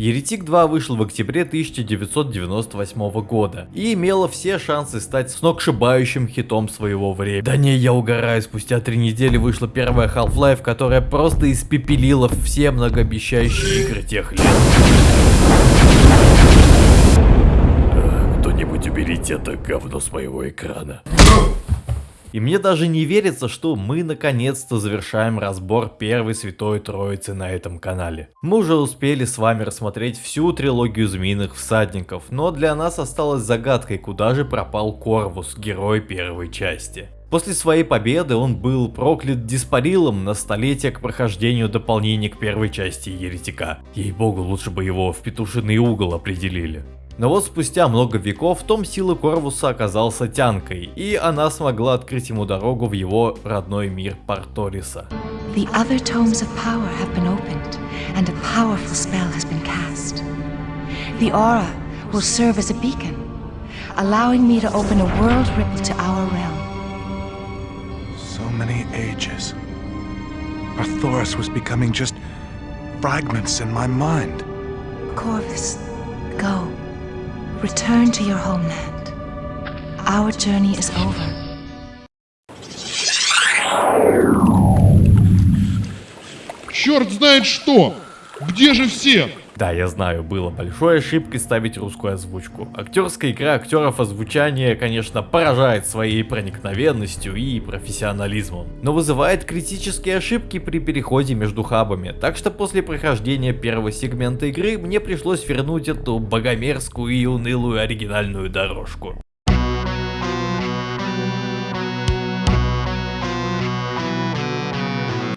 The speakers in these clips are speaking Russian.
Еретик 2 вышел в октябре 1998 года и имела все шансы стать сногсшибающим хитом своего времени. Да не, я угораю, спустя три недели вышла первая Half-Life, которая просто испепелила все многообещающие игры тех лет. Кто-нибудь уберите это говно с моего экрана. И мне даже не верится, что мы наконец-то завершаем разбор первой Святой Троицы на этом канале. Мы уже успели с вами рассмотреть всю трилогию Змеиных Всадников, но для нас осталось загадкой, куда же пропал Корвус, герой первой части. После своей победы он был проклят Диспарилом на столетие к прохождению дополнений к первой части Еретика. Ей-богу, лучше бы его в петушиный угол определили. Но вот спустя много веков том силы Корвуса оказался тянкой, и она смогла открыть ему дорогу в его родной мир Парториса. The other tomes of power have been opened, and a powerful spell has been cast. The aura will serve as a beacon, allowing me to open a world ripple to our realm. So many ages. Arthoris was becoming just fragments in my mind. Corvus, go. Return to your homeland. Our journey is over. Черт знает что! Где же все? Да, я знаю, было большой ошибкой ставить русскую озвучку. Актерская игра актеров озвучания, конечно, поражает своей проникновенностью и профессионализмом, но вызывает критические ошибки при переходе между хабами, так что после прохождения первого сегмента игры мне пришлось вернуть эту богомерзкую и унылую оригинальную дорожку.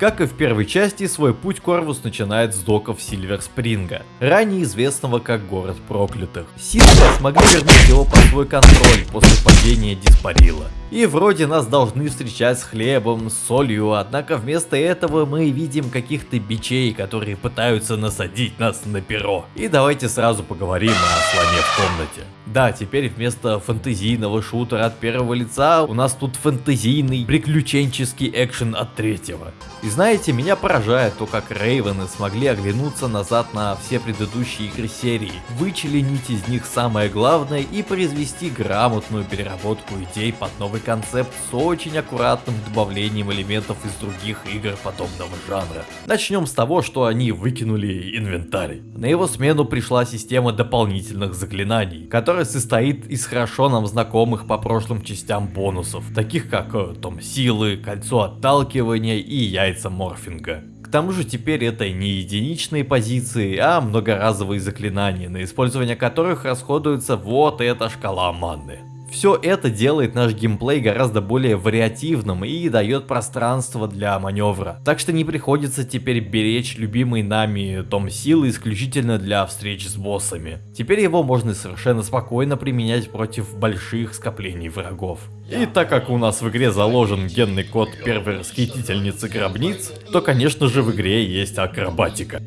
Как и в первой части, свой путь Корвус начинает с доков Сильвер Спринга, ранее известного как город проклятых. Сильвер смогли вернуть его под свой контроль после падения Диспарила. И вроде нас должны встречать с хлебом, с солью, однако вместо этого мы видим каких-то бичей, которые пытаются насадить нас на перо. И давайте сразу поговорим о слоне в комнате. Да, теперь вместо фэнтезийного шутера от первого лица у нас тут фэнтезийный приключенческий экшен от третьего. И знаете, меня поражает то, как Рейвены смогли оглянуться назад на все предыдущие игры серии, вычленить из них самое главное и произвести грамотную переработку идей под новый концепт с очень аккуратным добавлением элементов из других игр подобного жанра. Начнем с того, что они выкинули инвентарь. На его смену пришла система дополнительных заклинаний, которая состоит из хорошо нам знакомых по прошлым частям бонусов, таких как э, Том Силы, Кольцо Отталкивания и Яйца Морфинга. К тому же теперь это не единичные позиции, а многоразовые заклинания, на использование которых расходуется вот эта шкала манны. Все это делает наш геймплей гораздо более вариативным и дает пространство для маневра. Так что не приходится теперь беречь любимый нами том силы исключительно для встреч с боссами. Теперь его можно совершенно спокойно применять против больших скоплений врагов. И так как у нас в игре заложен генный код первой расхитительницы гробниц, то конечно же в игре есть акробатика.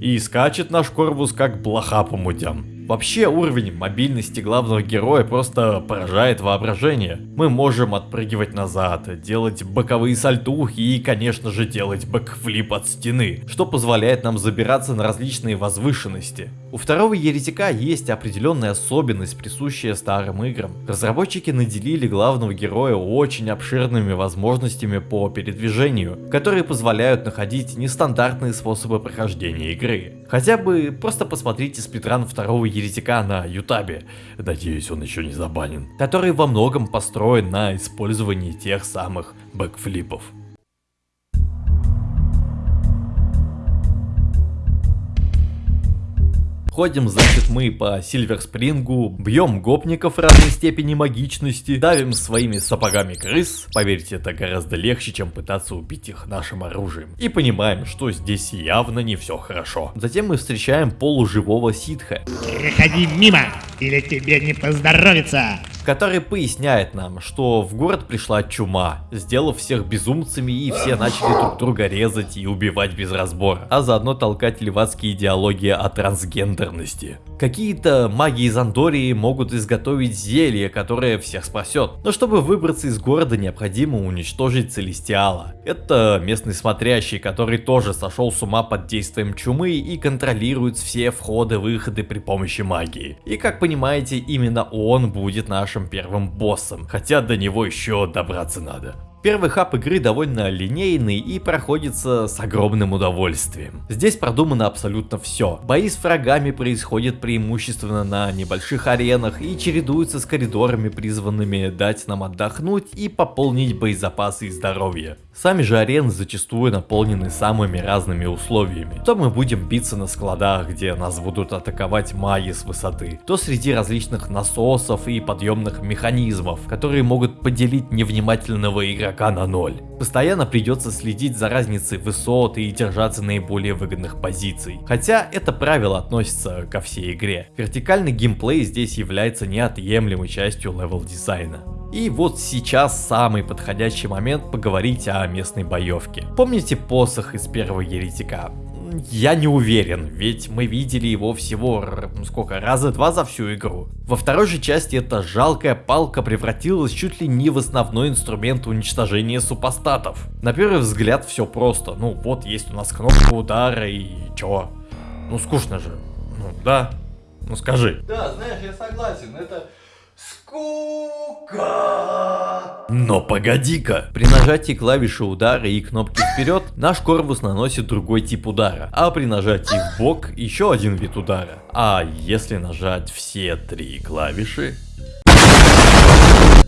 И скачет наш корпус как блоха по мудям. Вообще уровень мобильности главного героя просто поражает воображение. Мы можем отпрыгивать назад, делать боковые сальтухи и конечно же делать бэкфлип от стены, что позволяет нам забираться на различные возвышенности. У второго еретика есть определенная особенность, присущая старым играм. Разработчики наделили главного героя очень обширными возможностями по передвижению, которые позволяют находить нестандартные способы прохождения игры. Хотя бы просто посмотрите сплитран второго еретика на ютабе, надеюсь он еще не забанен, который во многом построен на использовании тех самых бэкфлипов. Ходим, значит, мы по Сильвер Спрингу, бьем гопников разной степени магичности, давим своими сапогами крыс, поверьте, это гораздо легче, чем пытаться убить их нашим оружием. И понимаем, что здесь явно не все хорошо. Затем мы встречаем полуживого ситха. Переходи мимо, или тебе не поздоровится который поясняет нам, что в город пришла чума, сделав всех безумцами и все начали друг друга резать и убивать без разбора, а заодно толкать левацкие идеологии о трансгендерности. Какие-то маги из Андории могут изготовить зелье, которое всех спасет. Но чтобы выбраться из города, необходимо уничтожить Целестиала. Это местный смотрящий, который тоже сошел с ума под действием чумы и контролирует все входы-выходы при помощи магии. И как понимаете, именно он будет нашим первым боссом, хотя до него еще добраться надо. Первый хаб игры довольно линейный и проходится с огромным удовольствием. Здесь продумано абсолютно все. Бои с врагами происходят преимущественно на небольших аренах и чередуются с коридорами, призванными дать нам отдохнуть и пополнить боезапасы и здоровье. Сами же арены зачастую наполнены самыми разными условиями. То мы будем биться на складах, где нас будут атаковать маги с высоты, то среди различных насосов и подъемных механизмов, которые могут поделить невнимательного игрока на ноль. Постоянно придется следить за разницей высот и держаться наиболее выгодных позиций. Хотя это правило относится ко всей игре. Вертикальный геймплей здесь является неотъемлемой частью level дизайна. И вот сейчас самый подходящий момент поговорить о местной боевке. Помните посох из первого еретика? Я не уверен, ведь мы видели его всего, сколько, раза два за всю игру. Во второй же части эта жалкая палка превратилась чуть ли не в основной инструмент уничтожения супостатов. На первый взгляд все просто, ну вот есть у нас кнопка удара и чё? Ну скучно же, ну да, ну скажи. Да, знаешь, я согласен, это Скука! Но погоди-ка! При нажатии клавиши удара и кнопки вперед, наш корпус наносит другой тип удара, а при нажатии в бок еще один вид удара. А если нажать все три клавиши,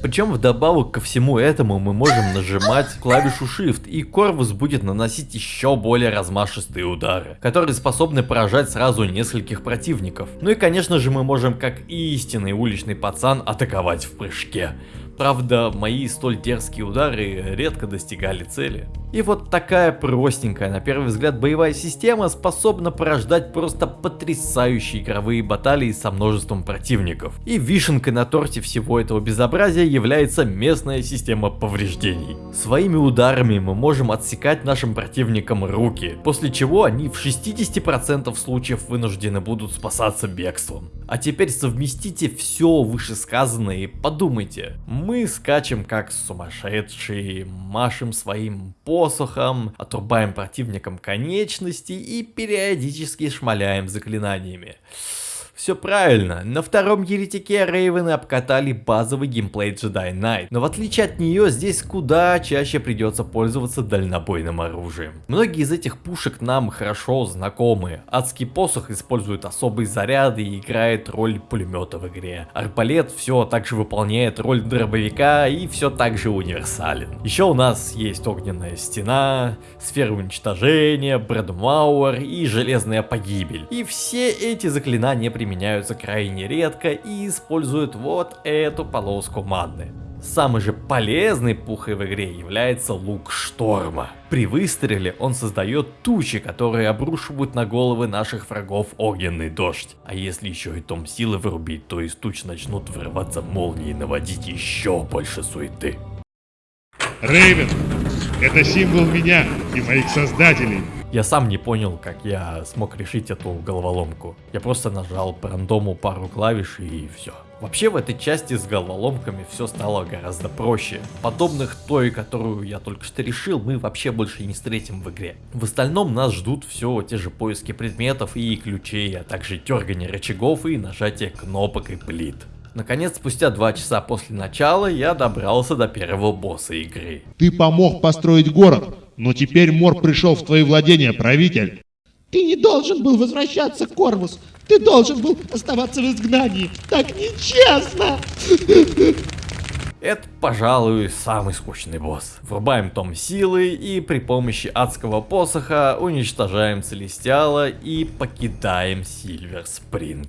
причем вдобавок ко всему этому мы можем нажимать клавишу Shift и Корвус будет наносить еще более размашистые удары, которые способны поражать сразу нескольких противников. Ну и конечно же мы можем как истинный уличный пацан атаковать в прыжке. Правда, мои столь дерзкие удары редко достигали цели. И вот такая простенькая, на первый взгляд, боевая система способна порождать просто потрясающие игровые баталии со множеством противников. И вишенкой на торте всего этого безобразия является местная система повреждений. Своими ударами мы можем отсекать нашим противникам руки, после чего они в 60% случаев вынуждены будут спасаться бегством. А теперь совместите все вышесказанное и подумайте. Мы скачем как сумасшедшие, машем своим по посохом, отрубаем противникам конечности и периодически шмаляем заклинаниями. Все правильно, на втором еретике Рейвены обкатали базовый геймплей Jedi Knight, но в отличие от нее здесь куда чаще придется пользоваться дальнобойным оружием. Многие из этих пушек нам хорошо знакомы. Адский посох использует особые заряды и играет роль пулемета в игре. Арбалет все также выполняет роль дробовика и все так же универсален. Еще у нас есть огненная стена, сфера уничтожения, Брэдмауэр и железная погибель. И все эти заклинания применяются применяются крайне редко и используют вот эту полоску маны. Самый же полезный пухой в игре является лук шторма. При выстреле он создает тучи, которые обрушивают на головы наших врагов огненный дождь. А если еще и том силы вырубить, то из туч начнут вырываться молнии и наводить еще больше суеты. Рейвен, это символ меня и моих создателей. Я сам не понял, как я смог решить эту головоломку. Я просто нажал по рандому пару клавиш и все. Вообще в этой части с головоломками все стало гораздо проще. Подобных той, которую я только что решил, мы вообще больше не встретим в игре. В остальном нас ждут все те же поиски предметов и ключей, а также дергание рычагов и нажатие кнопок и плит. Наконец, спустя два часа после начала, я добрался до первого босса игры. Ты помог построить город, но теперь Мор пришел в твои владения, правитель. Ты не должен был возвращаться, Корвус. Ты должен был оставаться в изгнании. Так нечестно. Это, пожалуй, самый скучный босс. Врубаем том силы и при помощи адского посоха уничтожаем Целестиала и покидаем Сильвер Спринг.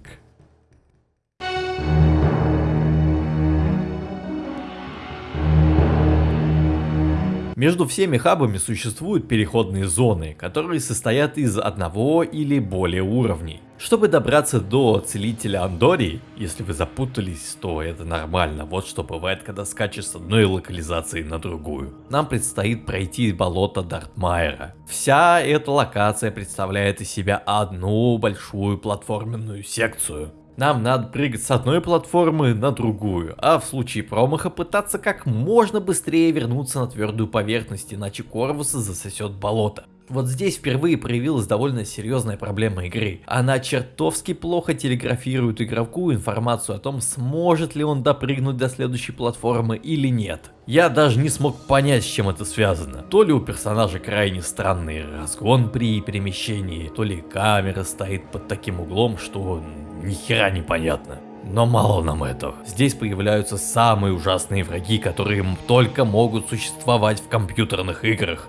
Между всеми хабами существуют переходные зоны, которые состоят из одного или более уровней. Чтобы добраться до целителя Андории, если вы запутались, то это нормально, вот что бывает, когда скачешь с одной локализации на другую. Нам предстоит пройти болото Дартмайера. Вся эта локация представляет из себя одну большую платформенную секцию. Нам надо прыгать с одной платформы на другую, а в случае промаха пытаться как можно быстрее вернуться на твердую поверхность, иначе Корвуса засосет болото. Вот здесь впервые проявилась довольно серьезная проблема игры. Она чертовски плохо телеграфирует игроку информацию о том, сможет ли он допрыгнуть до следующей платформы или нет. Я даже не смог понять, с чем это связано. То ли у персонажа крайне странный разгон при перемещении, то ли камера стоит под таким углом, что ни хера непонятно. Но мало нам этого. Здесь появляются самые ужасные враги, которые только могут существовать в компьютерных играх.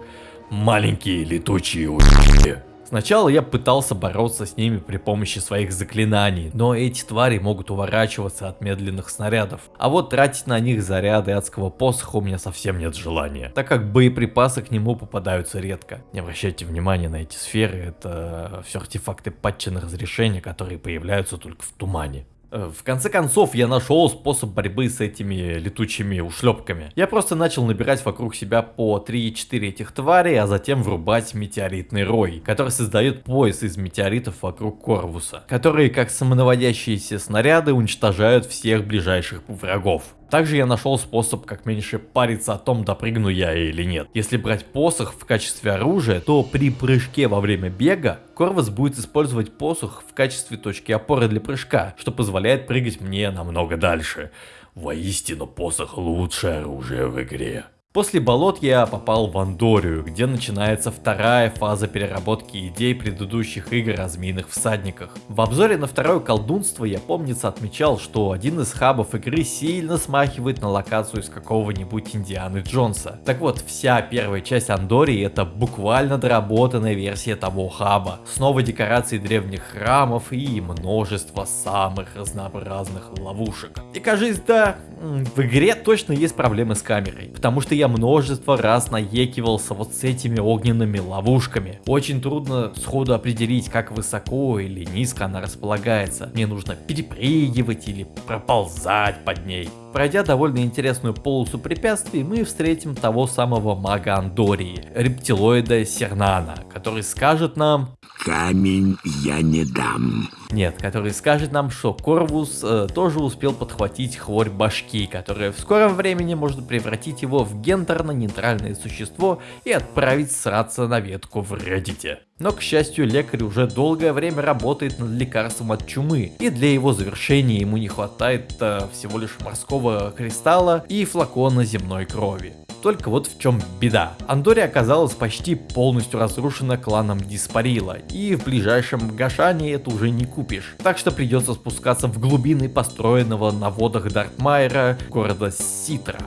Маленькие летучие у***и. Сначала я пытался бороться с ними при помощи своих заклинаний, но эти твари могут уворачиваться от медленных снарядов. А вот тратить на них заряды адского посоха у меня совсем нет желания, так как боеприпасы к нему попадаются редко. Не обращайте внимания на эти сферы, это все артефакты патча на разрешение, которые появляются только в тумане. Э, в конце концов, я нашел способ борьбы с этими летучими ушлепками. Я просто начал набирать вокруг себя по 3-4 этих тварей, а затем врубать метеоритный рой, который создает пояс из метеоритов вокруг Корвуса, которые как самонаводящиеся снаряды уничтожают всех ближайших врагов. Также я нашел способ как меньше париться о том, допрыгну я или нет. Если брать посох в качестве оружия, то при прыжке во время бега, Корвус будет использовать посох в качестве точки опоры для прыжка, что позволяет прыгать мне намного дальше. Воистину посох лучшее оружие в игре. После болот я попал в Андорию, где начинается вторая фаза переработки идей предыдущих игр о змеиных всадниках. В обзоре на второе колдунство я помнится отмечал, что один из хабов игры сильно смахивает на локацию из какого-нибудь Индианы Джонса. Так вот, вся первая часть Андории это буквально доработанная версия того хаба, с новой декорацией древних храмов и множество самых разнообразных ловушек. И кажется, да, в игре точно есть проблемы с камерой, потому что я множество раз наекивался вот с этими огненными ловушками. Очень трудно сходу определить, как высоко или низко она располагается. Мне нужно перепрыгивать или проползать под ней. Пройдя довольно интересную полосу препятствий, мы встретим того самого мага Андории, рептилоида Сернана, который скажет нам Камень я не дам. Нет, который скажет нам, что Корвус э, тоже успел подхватить хворь башки, которая в скором времени может превратить его в гендерно-нейтральное существо и отправить сраться на ветку в Reddit. Но, к счастью, лекарь уже долгое время работает над лекарством от чумы, и для его завершения ему не хватает э, всего лишь морского кристалла и флакона земной крови. Только вот в чем беда. Андория оказалась почти полностью разрушена кланом Диспарила, и в ближайшем Гашане это уже не купишь. Так что придется спускаться в глубины построенного на водах Дартмайера города Ситра.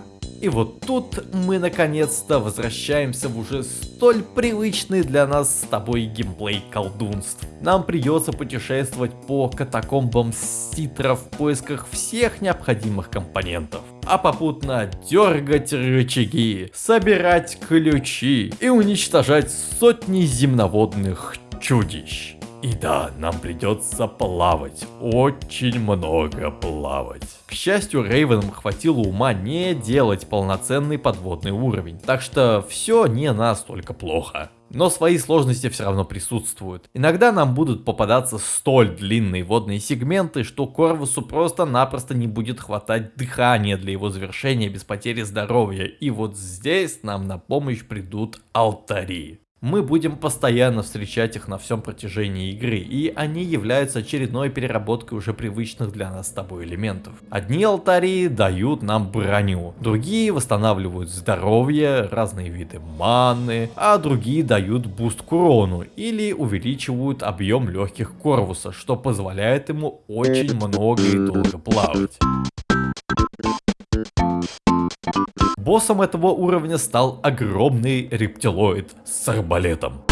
И вот тут мы наконец-то возвращаемся в уже столь привычный для нас с тобой геймплей колдунств. Нам придется путешествовать по катакомбам Ситра в поисках всех необходимых компонентов. А попутно дергать рычаги, собирать ключи и уничтожать сотни земноводных чудищ. И да, нам придется плавать, очень много плавать. К счастью, Рейвенам хватило ума не делать полноценный подводный уровень, так что все не настолько плохо. Но свои сложности все равно присутствуют. Иногда нам будут попадаться столь длинные водные сегменты, что Корвусу просто-напросто не будет хватать дыхания для его завершения без потери здоровья. И вот здесь нам на помощь придут алтари мы будем постоянно встречать их на всем протяжении игры, и они являются очередной переработкой уже привычных для нас с тобой элементов. Одни алтари дают нам броню, другие восстанавливают здоровье, разные виды маны, а другие дают буст к урону или увеличивают объем легких Корвуса, что позволяет ему очень много и долго плавать. Боссом этого уровня стал огромный рептилоид с арбалетом.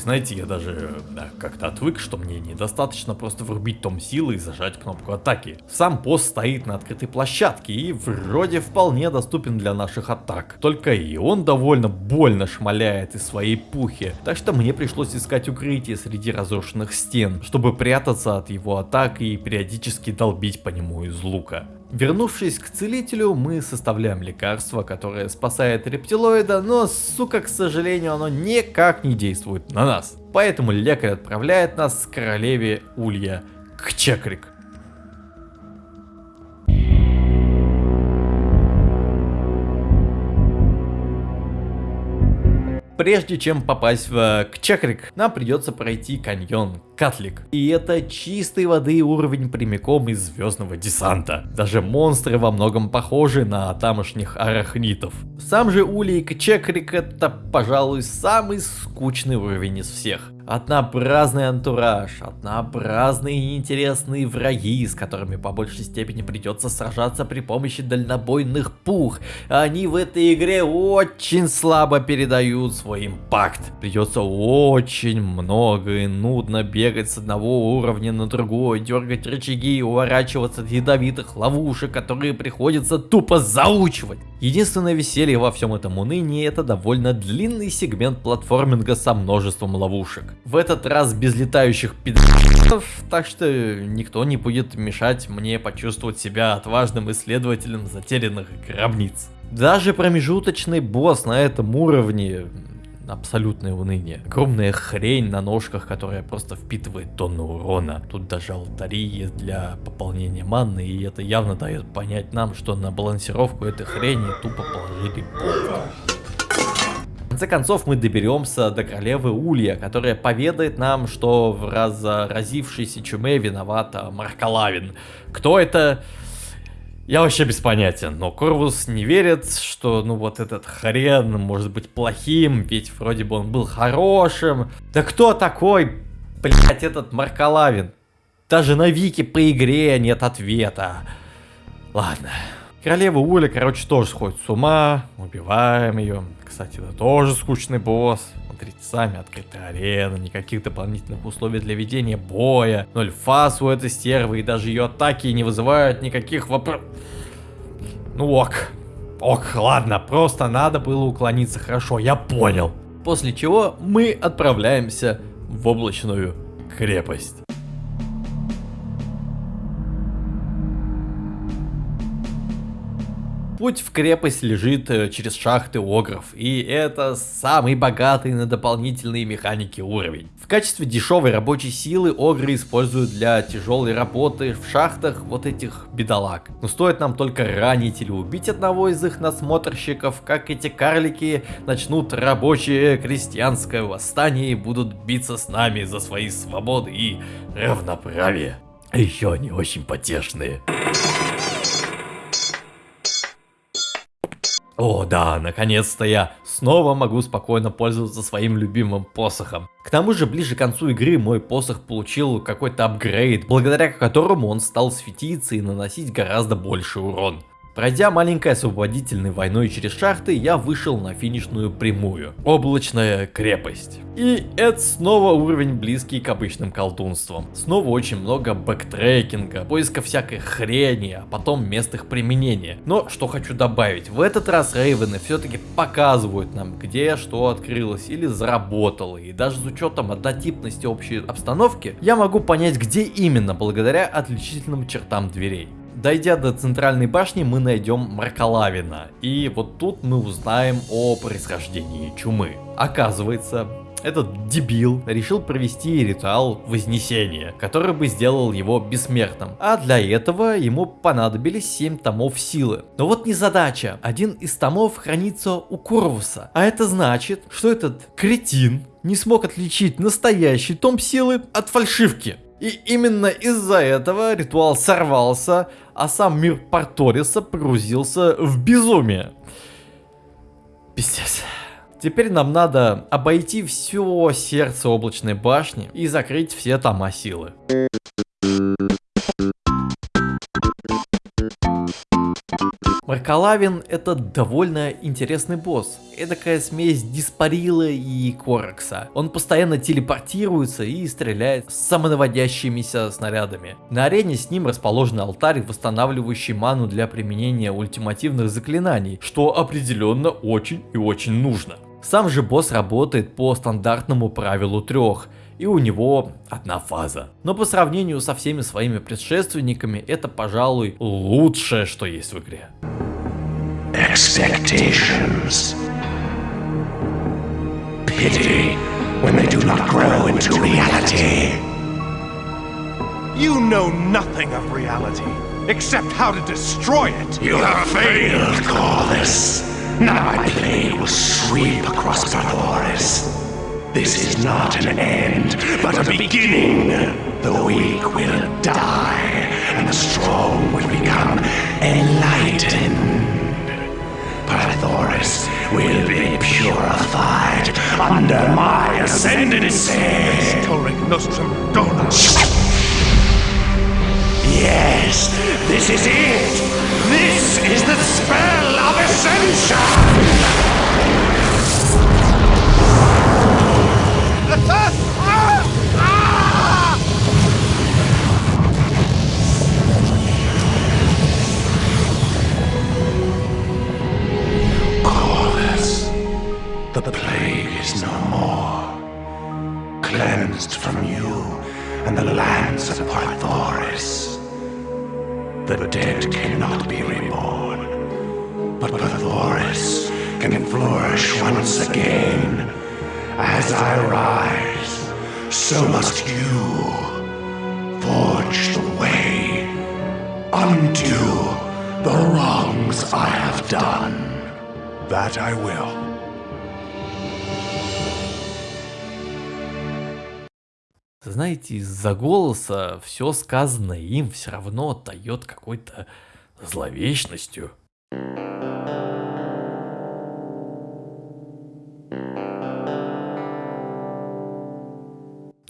Знаете, я даже да, как-то отвык, что мне недостаточно просто врубить том силы и зажать кнопку атаки. Сам пост стоит на открытой площадке и вроде вполне доступен для наших атак. Только и он довольно больно шмаляет из своей пухи, так что мне пришлось искать укрытие среди разрушенных стен, чтобы прятаться от его атак и периодически долбить по нему из лука. Вернувшись к целителю, мы составляем лекарство, которое спасает рептилоида, но, сука, к сожалению, оно никак не действует на нас. Поэтому лекарь отправляет нас к королеве Улья, к Чекрик. Прежде чем попасть в Кчекрик, нам придется пройти каньон Катлик. И это чистой воды уровень прямиком из звездного десанта. Даже монстры во многом похожи на тамошних арахнитов. Сам же Улей Кчекрик это, пожалуй, самый скучный уровень из всех. Однообразный антураж, однообразные и неинтересные враги, с которыми по большей степени придется сражаться при помощи дальнобойных пух. Они в этой игре очень слабо передают свой импакт. Придется очень много и нудно бегать с одного уровня на другой, дергать рычаги и уворачиваться от ядовитых ловушек, которые приходится тупо заучивать. Единственное веселье во всем этом унынии это довольно длинный сегмент платформинга со множеством ловушек. В этот раз без летающих пидоров, так что никто не будет мешать мне почувствовать себя отважным исследователем затерянных гробниц. Даже промежуточный босс на этом уровне абсолютное уныние. Огромная хрень на ножках, которая просто впитывает тонну урона. Тут даже алтари есть для пополнения манны, и это явно дает понять нам, что на балансировку этой хрени тупо положили. В конце концов мы доберемся до королевы Улья, которая поведает нам, что в разразившейся чуме виновата Маркалавин. Кто это? Я вообще без понятия, но Корвус не верит, что ну вот этот хрен может быть плохим, ведь вроде бы он был хорошим. Да кто такой, блять, этот Маркалавин? Даже на вики по игре нет ответа. Ладно. Королева Уля, короче, тоже сходит с ума. Убиваем ее. Кстати, это тоже скучный босс. Смотрите сами, открытая арена, никаких дополнительных условий для ведения боя. Ноль фас у этой стервы, и даже ее атаки не вызывают никаких вопросов. Ну ок. Ок, ладно, просто надо было уклониться хорошо, я понял. После чего мы отправляемся в облачную крепость. Путь в крепость лежит э, через шахты огров, и это самый богатый на дополнительные механики уровень. В качестве дешевой рабочей силы огры используют для тяжелой работы в шахтах вот этих бедолаг. Но стоит нам только ранить или убить одного из их насмотрщиков, как эти карлики начнут рабочее крестьянское восстание и будут биться с нами за свои свободы и равноправие. А еще они очень потешные. О да, наконец-то я снова могу спокойно пользоваться своим любимым посохом. К тому же ближе к концу игры мой посох получил какой-то апгрейд, благодаря которому он стал светиться и наносить гораздо больше урон. Пройдя маленькой освободительной войной через шахты, я вышел на финишную прямую. Облачная крепость. И это снова уровень близкий к обычным колдунствам. Снова очень много бэктрекинга, поиска всякой хрени, а потом мест их применения. Но что хочу добавить, в этот раз рейвены все-таки показывают нам, где что открылось или заработало. И даже с учетом однотипности общей обстановки, я могу понять, где именно, благодаря отличительным чертам дверей. Дойдя до центральной башни, мы найдем Маркалавина. И вот тут мы узнаем о происхождении чумы. Оказывается, этот дебил решил провести ритуал Вознесения, который бы сделал его бессмертным. А для этого ему понадобились 7 томов силы. Но вот не задача. Один из томов хранится у Корвуса. А это значит, что этот кретин не смог отличить настоящий том силы от фальшивки. И именно из-за этого ритуал сорвался, а сам мир Парториса погрузился в безумие. Пиздец. Теперь нам надо обойти все сердце облачной башни и закрыть все тома силы. Маркалавин это довольно интересный босс. Эдакая смесь Диспарила и Коракса. Он постоянно телепортируется и стреляет с самонаводящимися снарядами. На арене с ним расположен алтарь, восстанавливающий ману для применения ультимативных заклинаний, что определенно очень и очень нужно. Сам же босс работает по стандартному правилу трех, и у него одна фаза. Но по сравнению со всеми своими предшественниками, это, пожалуй, лучшее, что есть в игре. expectations. Pity when they do not grow into reality. You know nothing of reality, except how to destroy it. You have failed, Corvus. Now my blade will sweep across Barbaris. This is not an end, but a beginning. The weak will die, and the strong will become enlightened. Pythoris will be purified under my ascendancy. Nostrum. Yes, this is it. This is the spell of ascension. Знаете, из-за голоса все сказанное им все равно отдает какой-то зловечностью.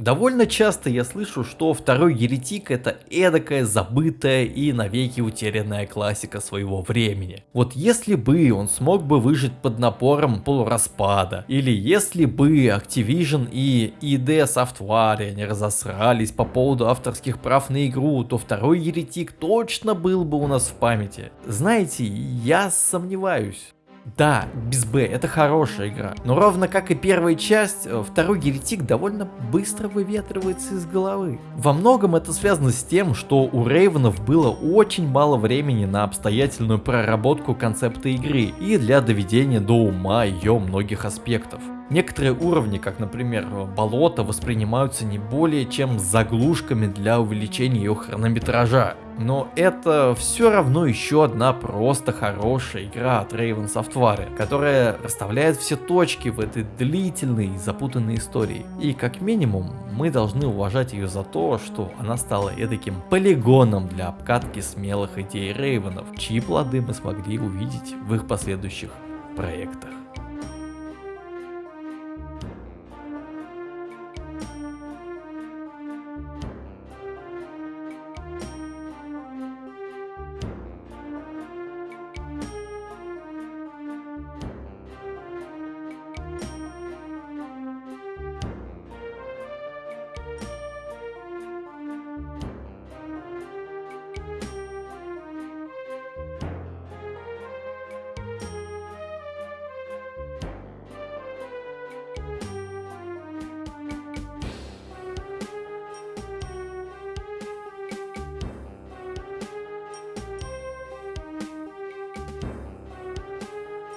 Довольно часто я слышу, что второй еретик это эдакая забытая и навеки утерянная классика своего времени. Вот если бы он смог бы выжить под напором полураспада, или если бы Activision и ID Software не разосрались по поводу авторских прав на игру, то второй еретик точно был бы у нас в памяти. Знаете, я сомневаюсь. Да, без Б, это хорошая игра. Но ровно как и первая часть, э, второй Еретик довольно быстро выветривается из головы. Во многом это связано с тем, что у Рейвенов было очень мало времени на обстоятельную проработку концепта игры и для доведения до ума ее многих аспектов. Некоторые уровни, как например болото, воспринимаются не более чем заглушками для увеличения ее хронометража. Но это все равно еще одна просто хорошая игра от Raven Software, которая расставляет все точки в этой длительной и запутанной истории. И как минимум мы должны уважать ее за то, что она стала эдаким полигоном для обкатки смелых идей Рейвенов, чьи плоды мы смогли увидеть в их последующих проектах.